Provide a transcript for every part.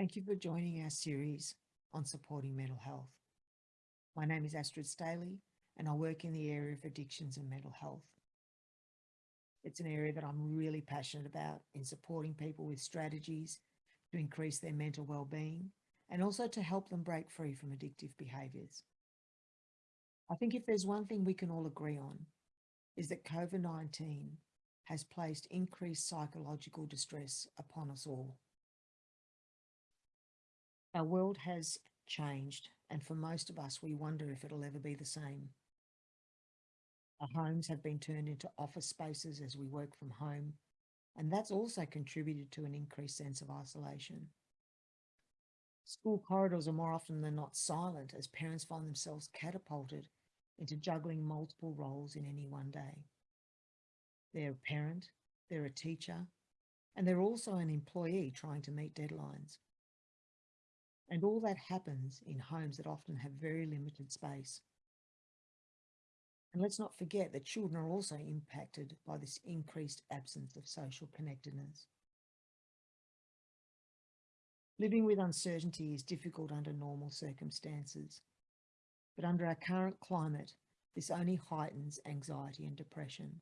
Thank you for joining our series on supporting mental health. My name is Astrid Staley and I work in the area of addictions and mental health. It's an area that I'm really passionate about in supporting people with strategies to increase their mental well-being and also to help them break free from addictive behaviours. I think if there's one thing we can all agree on is that COVID-19 has placed increased psychological distress upon us all. Our world has changed and for most of us we wonder if it'll ever be the same. Our homes have been turned into office spaces as we work from home and that's also contributed to an increased sense of isolation. School corridors are more often than not silent as parents find themselves catapulted into juggling multiple roles in any one day. They're a parent, they're a teacher, and they're also an employee trying to meet deadlines. And all that happens in homes that often have very limited space. And let's not forget that children are also impacted by this increased absence of social connectedness. Living with uncertainty is difficult under normal circumstances, but under our current climate, this only heightens anxiety and depression.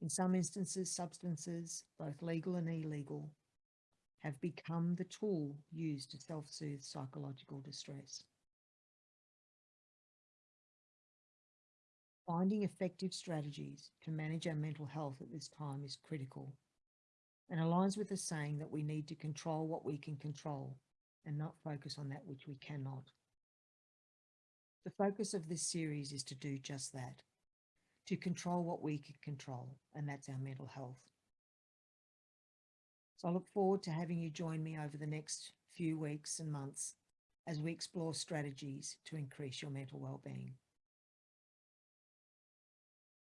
In some instances, substances, both legal and illegal, have become the tool used to self-soothe psychological distress. Finding effective strategies to manage our mental health at this time is critical and aligns with the saying that we need to control what we can control and not focus on that which we cannot. The focus of this series is to do just that, to control what we can control, and that's our mental health. So I look forward to having you join me over the next few weeks and months as we explore strategies to increase your mental well-being.